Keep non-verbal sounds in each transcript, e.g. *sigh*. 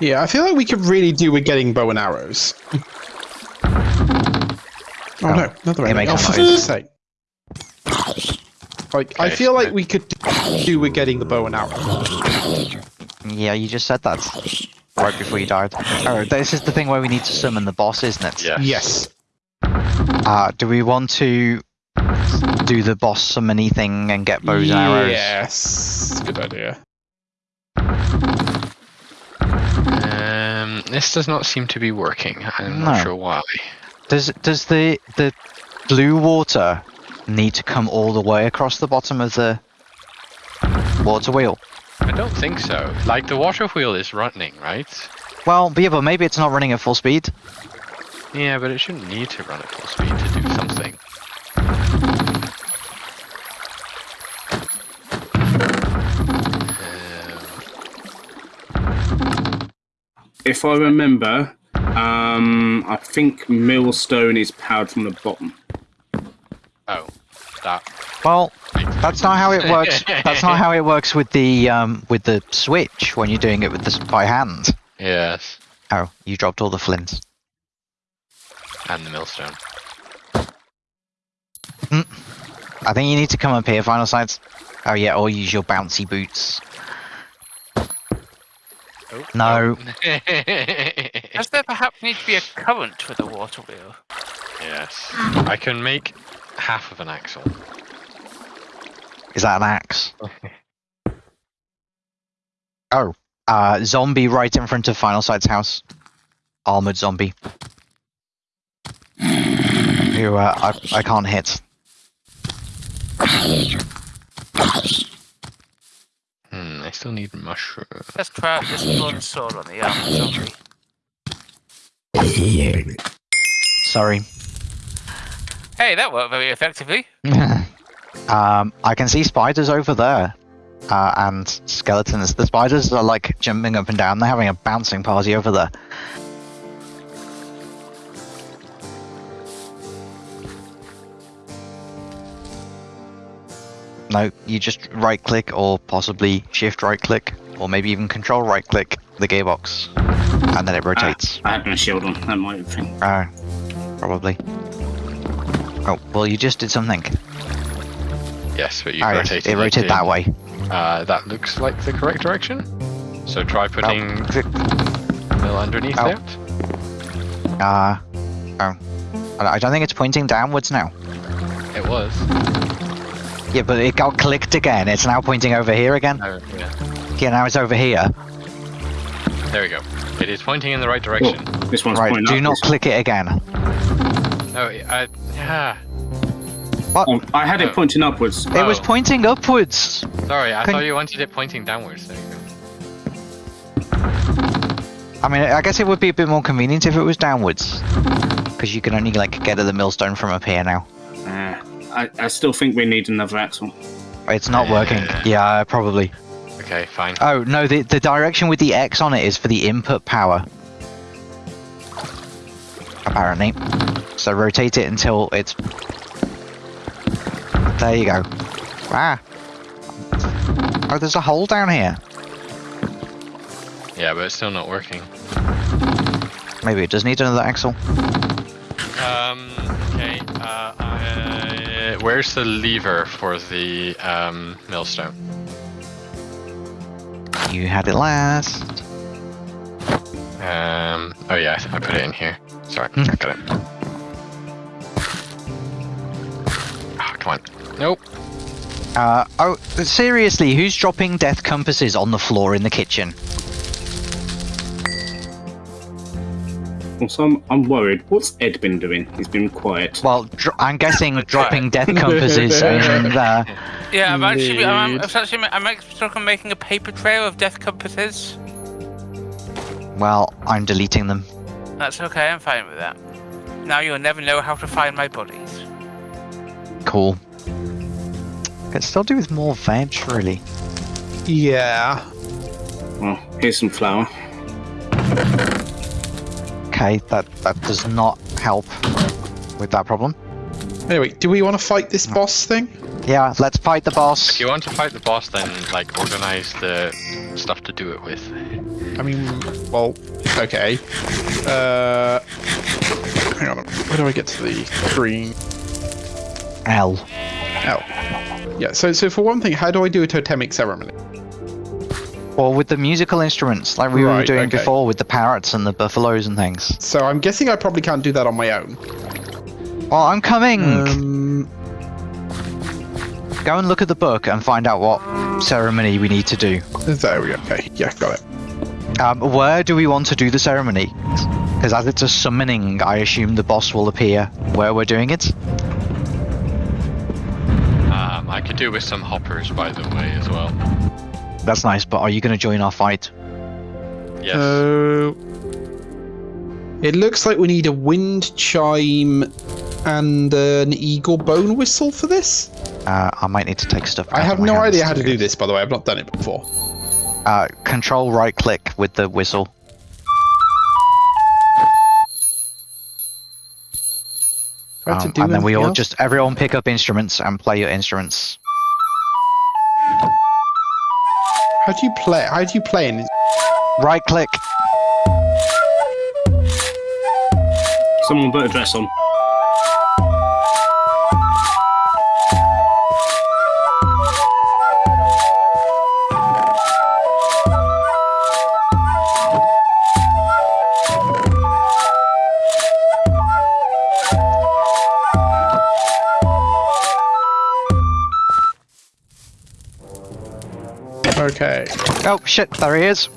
Yeah, I feel like we could really do with getting bow and arrows. *laughs* oh, no, another it enemy. makes Oh, for fuck's sake. Like, I feel like we could do with getting the bow and arrow. Yeah, you just said that right before you died. Oh, this is the thing where we need to summon the boss, isn't it? Yeah. Yes. Uh, do we want to do the boss summony thing and get bows and arrows? Yes. Good idea. This does not seem to be working. I'm No. not sure why. Does does the the blue water need to come all the way across the bottom of the water wheel? I don't think so. Like the water wheel is running, right? Well, yeah, but maybe it's not running at full speed. Yeah, but it shouldn't need to run at full speed to do something. If I remember, um, I think Millstone is powered from the bottom. oh, that. Well, that's not how it *laughs* works. that's not how it works with the um with the switch when you're doing it with this by hand. Yes, Oh, you dropped all the flints. and the millstone. I think you need to come up here, Final Sight. Oh yeah, or use your bouncy boots. Oh, *laughs* No. Does there perhaps need to be a current with the water wheel? yes, I can make half of an axle. Is that an axe? *laughs* oh, uh, zombie right in front of Final Sight's house. Armored zombie. Who uh, I I can't hit. I still need mushroom. Let's try out this bronze sword on the armor zombie. Sorry. Hey, that worked very effectively. *laughs* um, I can see spiders over there. Uh, and skeletons. The spiders are like jumping up and down. They're having a bouncing party over there. No, you just right click or possibly shift right click or maybe even control right click the gearbox and then it rotates. I had my shield on. That might have been. Oh, probably. Oh, well, you just did something. Yes, but you Oh, yeah, rotated. it rotated that way. Uh, that looks like the correct direction. So try putting Oh, click. mill underneath Oh. that. Uh, oh. I I don't think it's pointing downwards now. It was. Yeah, but it got clicked again. It's now pointing over here again. Oh, yeah. Yeah, now it's over here. There we go. It is pointing in the right Oh, direction. this one's Right, pointing do not upwards. click it again. Oh, I, yeah. Oh, I had Oh. it pointing upwards. It was Oh. pointing upwards. Sorry, I Can- thought you wanted it pointing downwards. There you go. I mean, I guess it would be a bit more convenient if it was downwards. Because you can only, like, get to the millstone from up here now. Uh, I, I still think we need another axle. It's not working. Yeah. Yeah, probably. Okay, fine. Oh, no, the, the direction with the X on it is for the input power. Apparently. So rotate it until it's... There you go. Ah. Oh, there's a hole down here. Yeah, but it's still not working. Maybe it does need another axle. Um, okay. I, where's the lever for the um, millstone? You had it last. Um, oh yeah, I put it in here. Sorry, Hmm. I got it. Ah, come on. Nope. Uh, oh, seriously, who's dropping death compasses on the floor in the kitchen? Also, I'm, I'm worried. What's Ed been doing? He's been quiet. Well, dr- I'm guessing dropping *laughs* death compasses in uh, *laughs* there. Yeah, I'm actually, I'm, Indeed. I'm actually, I'm actually I'm making a paper trail of death compasses. Well, I'm deleting them. That's okay, I'm fine with that. Now you'll never know how to find my bodies. Cool. Could still do with more veg, really. Yeah. Well, here's some flour. Okay, that that does not help with that problem. Anyway, do we want to fight this boss thing? Yeah, let's fight the boss. If you want to fight the boss, then like organize the stuff to do it with. I mean, well, okay. Uh, hang on. Where do I get to the screen? L. L. Yeah, so so for one thing, how do I do a totemic ceremony? Or with the musical instruments, like we were doing okay. before with the parrots and the buffaloes and things. So I'm guessing I probably can't do that on my own. Oh, I'm coming! Um, Go and look at the book and find out what ceremony we need to do. there we go. Okay, yeah, got it. Um, where do we want to do the ceremony? Because as it's a summoning, I assume the boss will appear where we're doing it. Um, I could do with some hoppers, by the way, as well. That's nice, but are you going to join our fight? Yes. So it looks like we need a wind chime and an eagle bone whistle for this. Uh, I might need to take stuff. I have of my no hands idea how to do this, by the way. I've not done it before. Uh, control right click with the whistle. Do I have to Um, and then we all else? just everyone pick up instruments and play your instruments. How do you play? How do you play? In... Right click. Someone put a dress on. Okay. Oh shit! There he is.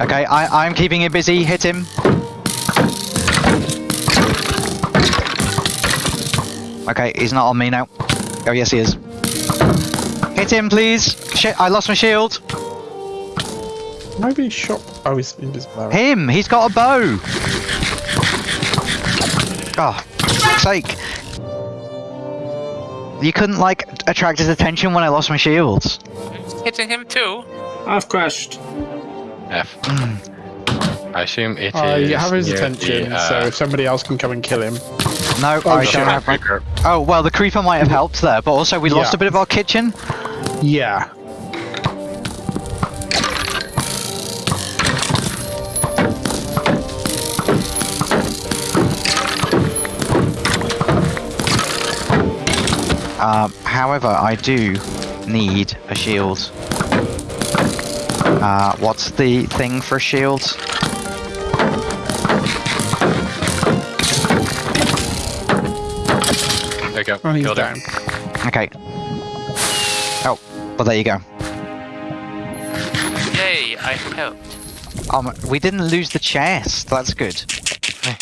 Okay, I, I'm keeping it busy. Hit him. Okay, he's not on me now. Oh yes, he is. Hit him, please. Shit! I lost my shield. Maybe I shot? Oh, he's invisible. arrow. Him! He's got a bow! Oh, fuck's sake. You couldn't, like, attract his attention when I lost my shields. Hitting him too. I've crashed. F. I assume it is. I have his attention, the, so uh, if somebody else can come and kill him. No, Oh, I don't have my... Oh, well, the creeper might have helped there, but also we lost a bit of our kitchen. Yeah. Um, however, I do need a shield. Uh, what's the thing for shields? There you go. Oh, he's Killed down. him. Okay. Oh, well, there you go. Yay, I helped. Um, we didn't lose the chest. That's good.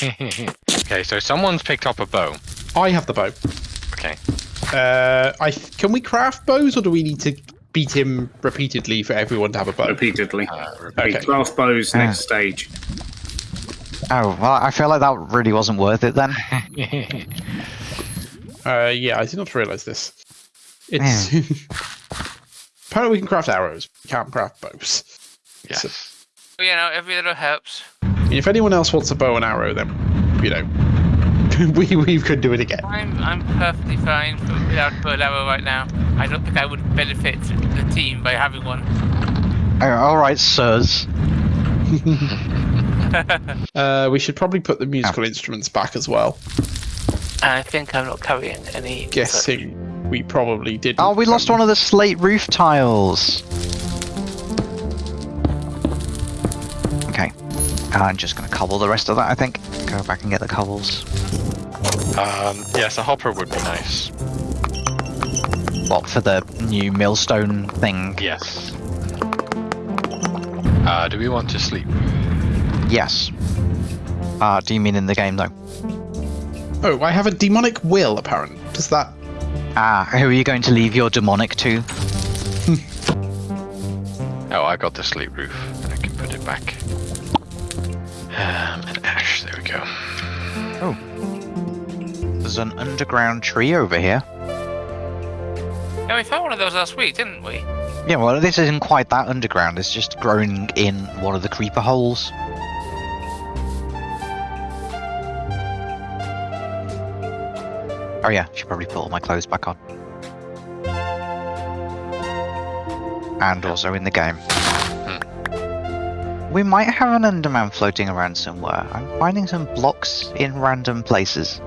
*laughs* okay, so someone's picked up a bow. I have the bow. Okay. Uh, I can we craft bows, or do we need to beat him repeatedly for everyone to have a bow? Repeatedly. Uh, Okay. Okay. 12 bows Ah. next stage. Oh, well, I feel like that really wasn't worth it then. *laughs* Uh, yeah, I did not realize this. It's *laughs* apparently we can craft arrows. We can't craft bows. yes. Well, you know, every little helps. If anyone else wants a bow and arrow, then you know *laughs* we we could do it again. I'm I'm perfectly fine for, without a bow arrow right now. I don't think I would benefit the team by having one. Oh, Alright, sirs. *laughs* Uh, we should probably put the musical instruments back as well. I think I'm not carrying any. Guessing we probably did. Oh, we lost one of the slate roof tiles. Okay. I'm just gonna cobble the rest of that, I think. Go back and get the cobbles. Um, yes, a hopper would be nice. What, for the new millstone thing? Yes. Uh, do we want to sleep? Yes. Uh, do you mean in the game, though? Oh, I have a demonic will. Apparent. Does that? Ah, who are you going to leave your demonic to? *laughs* Oh, I got the sleep roof. I can put it back. Um, an underground tree over here. Yeah, we found one of those last week, didn't we? Yeah, well, this isn't quite that underground. It's just growing in one of the creeper holes. Oh yeah, should probably put all my clothes back on. And also in the game. We might have an Enderman floating around somewhere. I'm finding some blocks in random places.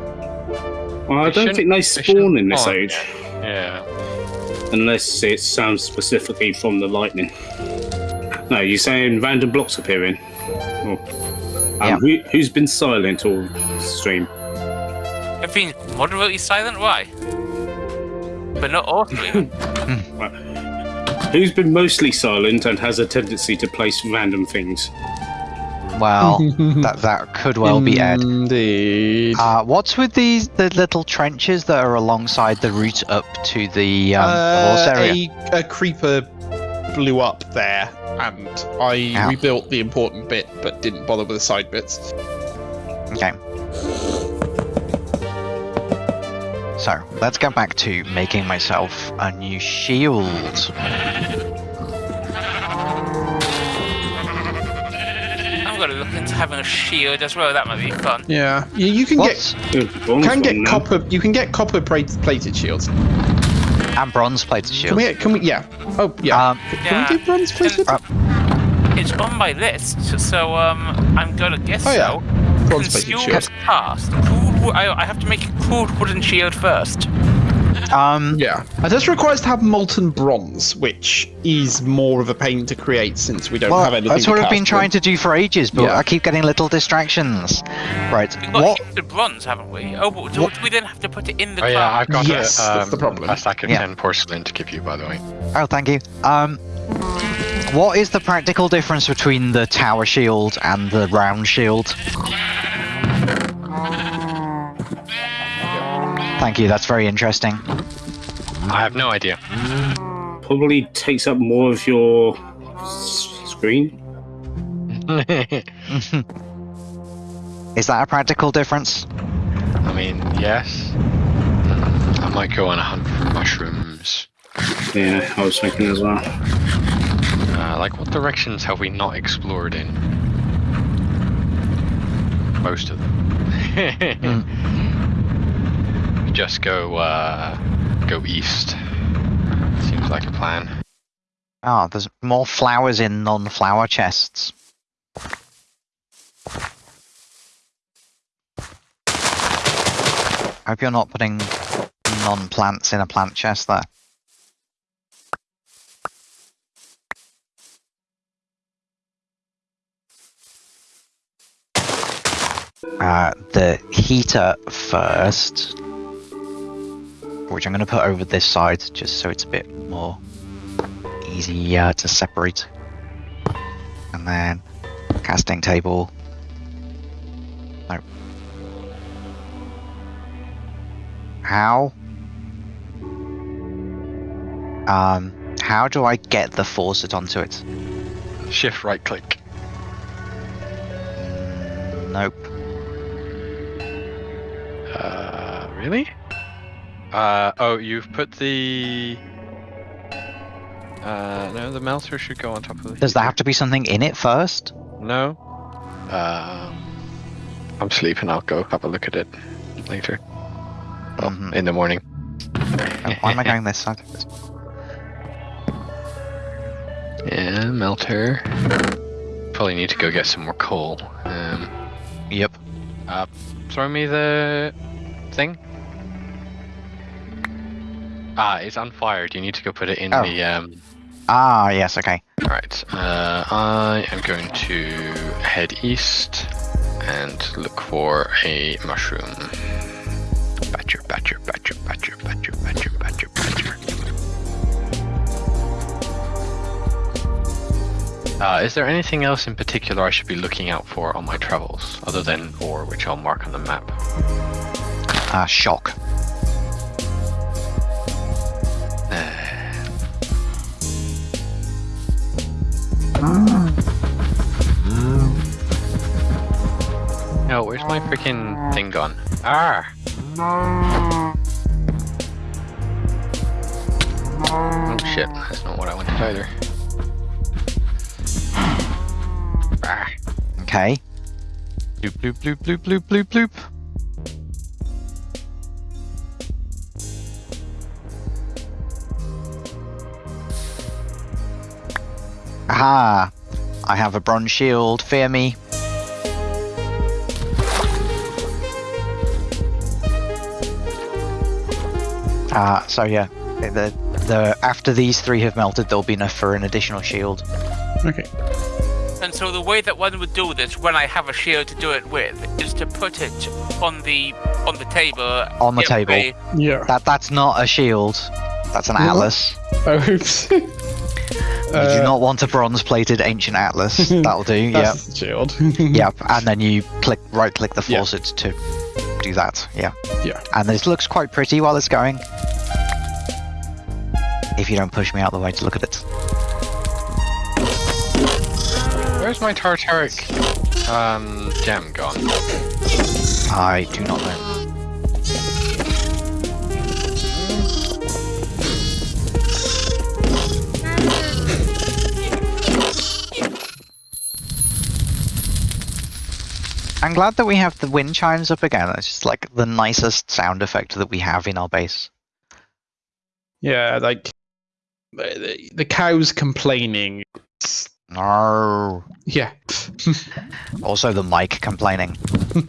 Well, I don't think they they spawn shouldn't in this age, Yeah. unless it sounds specifically from the lightning. No, you're saying random blocks appearing. Oh. Um, Yeah. who, who's been silent all stream? I've been moderately silent. Why? But not all *laughs* three. Who's been mostly silent and has a tendency to place random things? Well, *laughs* that that could well be Ed. Indeed. Uh, what's with these the little trenches that are alongside the route up to the um, horse Uh, area? a, a creeper blew up there, and I Ow. rebuilt the important bit, but didn't bother with the side bits. Okay. So let's go back to making myself a new shield. I'm gonna look into having a shield as well. That might be fun. Yeah, you, you can What's bronze get can get one now. copper. You can get copper plate, plated shields. and bronze plated shields. Can shield? we? Can we? Yeah. Oh yeah. Um, can Yeah. we do bronze plated? Uh, It's on my list, so um, I'm gonna guess Oh, yeah. so. bronze plated Consumed shield. cast. Cool, I, I have to make a cooled wooden shield first. Um, Yeah, and this requires to have molten bronze, which is more of a pain to create since we don't well, have anything. that's to what I've been cast trying to do for ages, but Yeah. I keep getting little distractions. Right, We've got what? the bronze, haven't we? Oh, but do, What- do we then have to put it in the Oh yeah. I've got Yes, a, um, that's the problem. a stack of Yeah. 10 porcelain to give you, by the way. Oh, thank you. Um, what is the practical difference between the tower shield and the round shield? Thank you. That's very interesting. I have no idea. Probably takes up more of your screen. *laughs* Is that a practical difference? I mean, yes. I might go on a hunt for mushrooms. Yeah, I was thinking as well. Uh, like, what directions have we not explored in? Most of them. *laughs* Just go, uh, go east. Seems like a plan. Oh, there's more flowers in non-flower chests. Hope you're not putting non-plants in a plant chest there. Uh, the heater first, which I'm going to put over this side just so it's a bit more easy uh, to separate. And then casting table. No. How? Um, how do I get the faucet onto it? Shift right click. Mm, nope. Uh, really? Uh, oh, you've put the. Uh, no, the melter should go on top of the. Does there have to be something in it first? No. Um, I'm sleeping. I'll go have a look at it later. Well, Mhm. in the morning. Oh, why am I going this side? *laughs* Yeah, melter. Probably need to go get some more coal. Um, Yep. Uh, throw me the thing. Ah, it's unfired. You need to go put it in Oh. the um. Ah, yes, okay. Right. Uh, I am going to head east and look for a mushroom. Badger, badger, badger, badger, badger, badger, badger, badger. Uh, is there anything else in particular I should be looking out for on my travels, other than ore, which I'll mark on the map? Ah, shock. No, where's my freaking thing gone? Ah! Oh shit, that's not what I wanted either. Ah! Okay. Bloop bloop bloop bloop bloop bloop bloop. Aha! I have a bronze shield. Fear me. Uh, so yeah, the the after these three have melted, there'll be enough for an additional shield. Okay. And so the way that one would do this, when I have a shield to do it with, is to put it on the on the table. On the table. way. Yeah. That that's not a shield. That's an What? atlas. *laughs* Oh, oops. *laughs* you do not want a bronze-plated ancient atlas. *laughs* That'll do. yeah. That's the shield. *laughs* Yep. And then you click right-click the Yeah. faucet to do that. Yeah. Yeah. And this looks quite pretty while it's going. If you don't push me out the way to look at it. Where's my Tartaric um, gem gone? I do not know. I'm glad that we have the wind chimes up again. It's just like the nicest sound effect that we have in our base. yeah, like the, the cows complaining. No. Yeah. *laughs* Also the mic complaining. *laughs*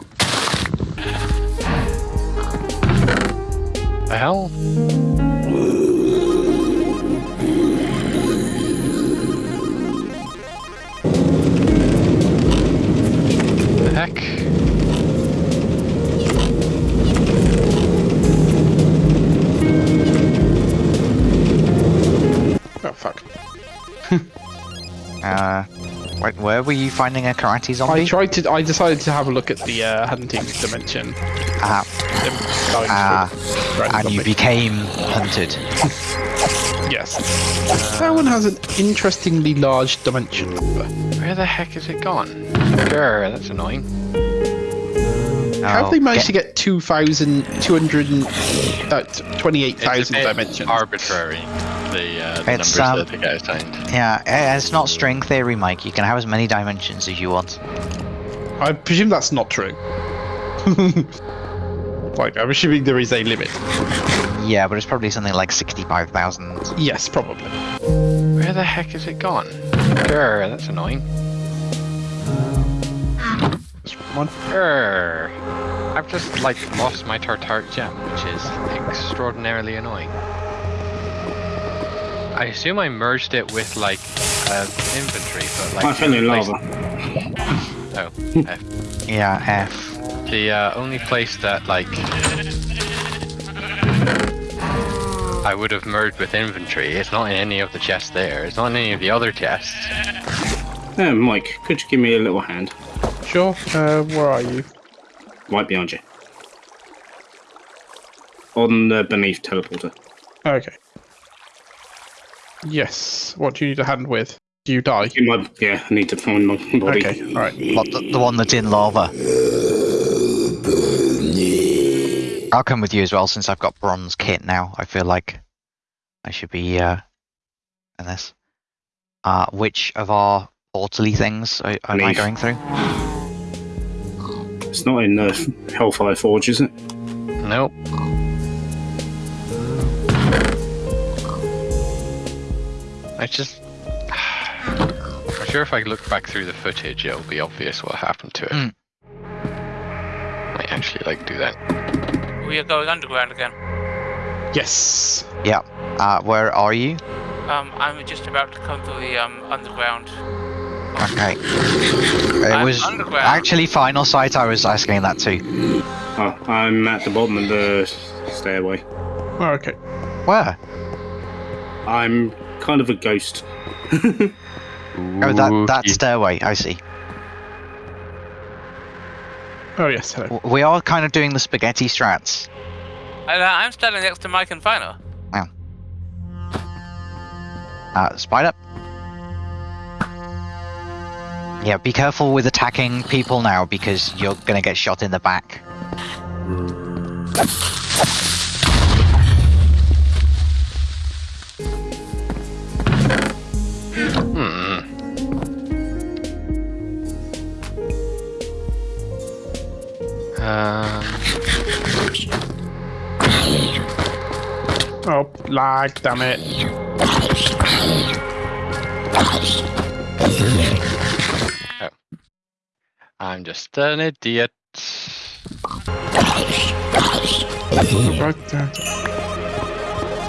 The hell? Heck? oh fuck. *laughs* Uh, wait, where were you finding a karate zombie? I tried to. I decided to have a look at the uh, hunting dimension. Ah, Ah, for random and you became hunted. Yes. That one has an interestingly large dimension number. Where the heck is it gone? Grr, that's annoying. How have they managed get- to get 2,200 uh, 28,000 dimensions? arbitrary, the, uh, the It's, numbers um, that they get assigned. Yeah, it's not string theory, Mike. You can have as many dimensions as you want. I presume that's not true. *laughs* like, I'm assuming there is a limit. Yeah, but it's probably something like 65,000. Yes, probably. Where the heck is it gone? Grr, that's annoying. This one. Grr. I've just, like, lost my Tartaric gem, which is extraordinarily annoying. I assume I merged it with, like, uh, inventory, but, like... I the fell in lava. *laughs* Oh, F. Yeah, F. The uh, only place that, like... I would have merged with inventory. It's not in any of the chests there. It's not in any of the other chests. Uh, Mike, could you give me a little hand? Sure. Uh, where are you? Right behind you. On the beneath teleporter. Okay. Yes. What do you need a hand with? Do you die? In my, yeah, I need to find my body. Okay. All right. What, the, the one that's in lava. I'll come with you as well since I've got bronze kit now. I feel like I should be uh, in this. Uh, which of our portally things are, am I going through? It's not in the Hellfire Forge, is it? Nope. I just. *sighs* I'm sure if I look back through the footage, it'll be obvious what happened to it. Mm. Might actually like do that. We are going underground again. Yes. Uh, where are you? Um, I'm just about to come to the um underground. Okay. It I'm was underground. actually final sight. I was asking that too. Oh, I'm at the bottom of the stairway. Oh, okay. Where? I'm kind of a ghost. Oh, that that stairway. I see. Oh yes. Hello. We are kind of doing the spaghetti strats. And, uh, I'm standing next to Mike and Final. Uh, spider. Yeah, be careful with attacking people now because you're gonna get shot in the back. Hmm. Um, Oh, lag. Damn it. I'm just an idiot. Right.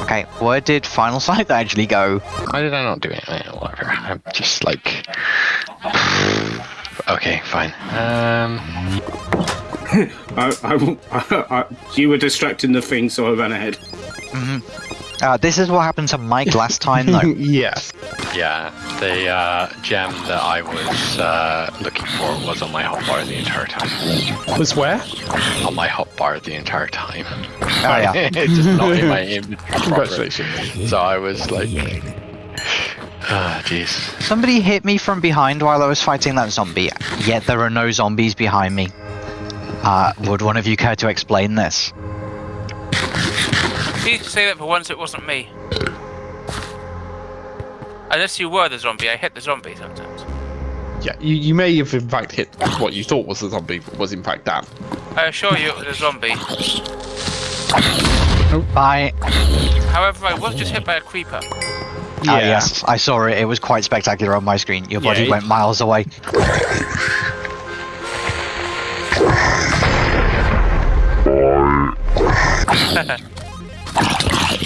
Okay, where did Final Sight actually go? Why did I not do it? Whatever. I'm just like. okay, fine. Um. *laughs* I, I, I, you were distracting the thing, so I ran ahead. Uh, this is what happened to Mike last time, though. *laughs* yes. Yeah, the uh, gem that I was uh, looking for was on my hotbar the entire time. Was where? On my hotbar the entire time. Oh, yeah. *laughs* just not in my inventory. Congratulations. So I was like, *sighs* ah, jeez. Somebody hit me from behind while I was fighting that zombie, yet there are no zombies behind me. Uh, would one of you care to explain this? Please say that for once it wasn't me. Unless you were the zombie, I hit the zombie sometimes. Yeah, you, you may have in fact hit what you thought was the zombie, but was in fact Dan. I assure you it was a zombie. Bye. However, I was just hit by a creeper. Ah, yes, I saw it. It was quite spectacular on my screen. Your body Yeah, went miles away. Oh, *laughs*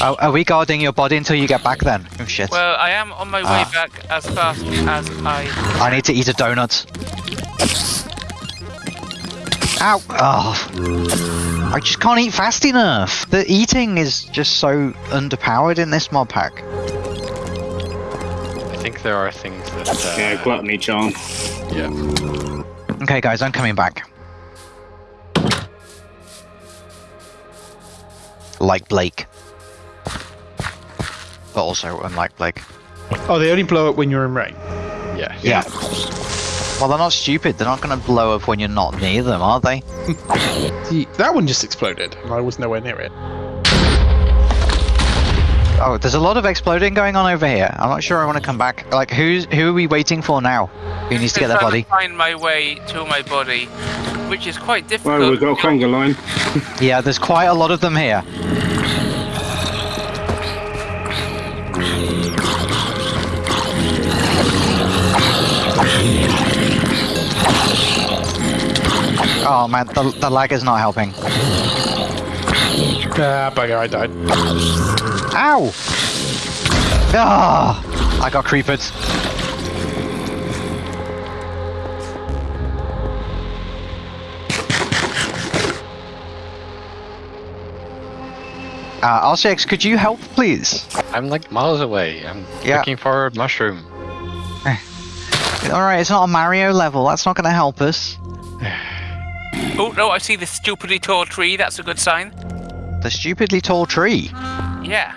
are we guarding your body until you get back then? Oh shit. Well, I am on my way Ah. back as fast as I. I need to eat a donut. Ow! Oh. I just can't eat fast enough. The eating is just so underpowered in this mod pack. I think there are things that. Uh, Yeah, gluttony charm. yeah. Okay, guys, I'm coming back. Like Blake. But also unlike Blake. Oh, they only blow up when you're in rain. Yeah. Yeah. Well, they're not stupid. They're not going to blow up when you're not near them, are they? *laughs* See, that one just exploded, and I was nowhere near it. Oh, there's a lot of exploding going on over here. I'm not sure I want to come back. Like, who's who are we waiting for now? Who needs to get their trying body? find my way to my body, which is quite difficult. Well, we've got a conga line. Yeah, there's quite a lot of them here. Oh man, the, the lag is not helping. Ah, bugger, I died. Ow! Ah! I got creepered. Uh, RCX, could you help, please? I'm like miles away. I'm Yeah. looking for a mushroom. Alright, it's not a Mario level, that's not gonna help us. Oh no, I see this stupidly tall tree. That's a good sign. The stupidly tall tree. Yeah.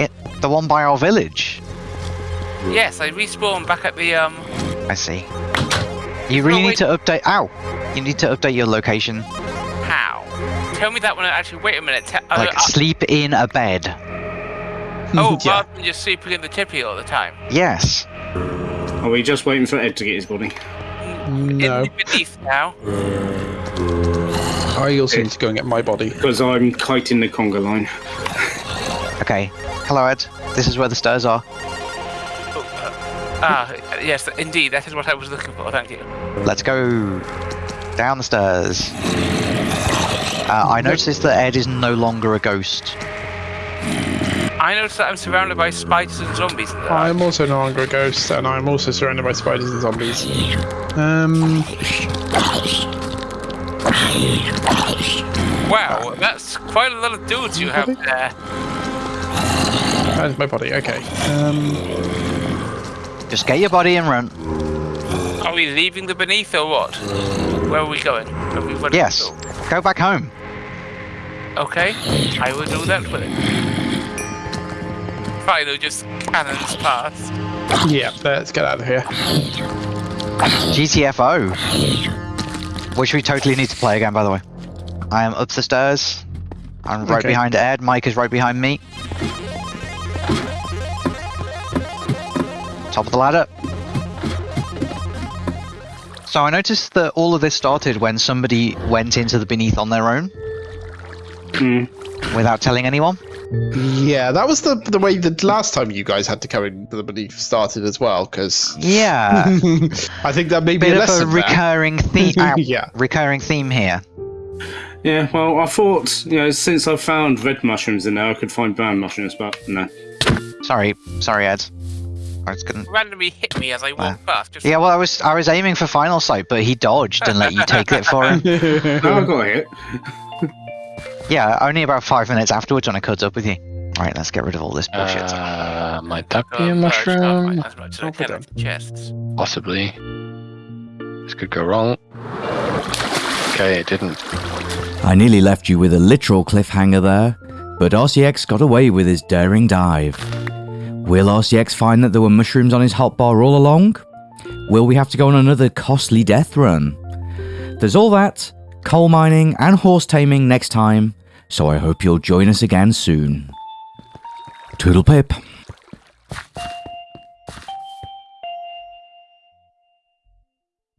It, the one by our village. Yes, I respawned back at the um. I see. You really Oh, need to update. Ow! You need to update your location. How? Tell me that when I actually wait a minute. Te- uh, Like, uh, sleep in a bed. oh, *laughs* yeah. rather than just sleeping in the tippy all the time. Yes. Are we just waiting for Ed to get his body? No. In the beneath now. I also need to go and get my body. Because I'm kiting the conga line. Okay. Hello, Ed. This is where the stairs are. Oh, uh, ah, yes, indeed. That is what I was looking for. Thank you. Let's go down the stairs. Uh, I noticed that Ed is no longer a ghost. I notice that I'm surrounded by spiders and zombies. I'm also no longer a ghost, and I'm also surrounded by spiders and zombies. Um, Wow, that's quite a lot of dudes you have there. that is my body. Okay. Um, Just get your body and run. Are we leaving the beneath or what? Where are we going? Are we Yes. Go back home. Okay, I will do that for it. Fine, they'll just cannons past. yeah, let's get out of here. GTFO. Which we totally need to play again, by the way. I am up the stairs. I'm right Okay. behind Ed. Mike is right behind me. Top of the ladder. So I noticed that all of this started when somebody went into the beneath on their own Hmm. without telling anyone. Yeah, that was the the way the last time you guys had to come in the belief started as well, because Yeah, *laughs* I think that may be bit a of a lesson there. recurring theme. *laughs* uh, Yeah. recurring theme here. Yeah, well, I thought, you know, since I found red mushrooms in there, I could find brown mushrooms, but no. Sorry, sorry, Ed. I was gonna. Randomly hit me as I walked past. Just Yeah, well, I was I was aiming for final sight, but he dodged and let you take it for him. *laughs* No, I got hit. Yeah, only about five minutes afterwards when I caught up with you. Right, let's get rid of all this bullshit. Uh, might that be a mushroom? As much as I can of the chests. Possibly. This could go wrong. Okay, it didn't. I nearly left you with a literal cliffhanger there, but RCX got away with his daring dive. Will RCX find that there were mushrooms on his hotbar all along? Will we have to go on another costly death run? There's all that, coal mining, and horse taming next time, so I hope you'll join us again soon. Toodle pip.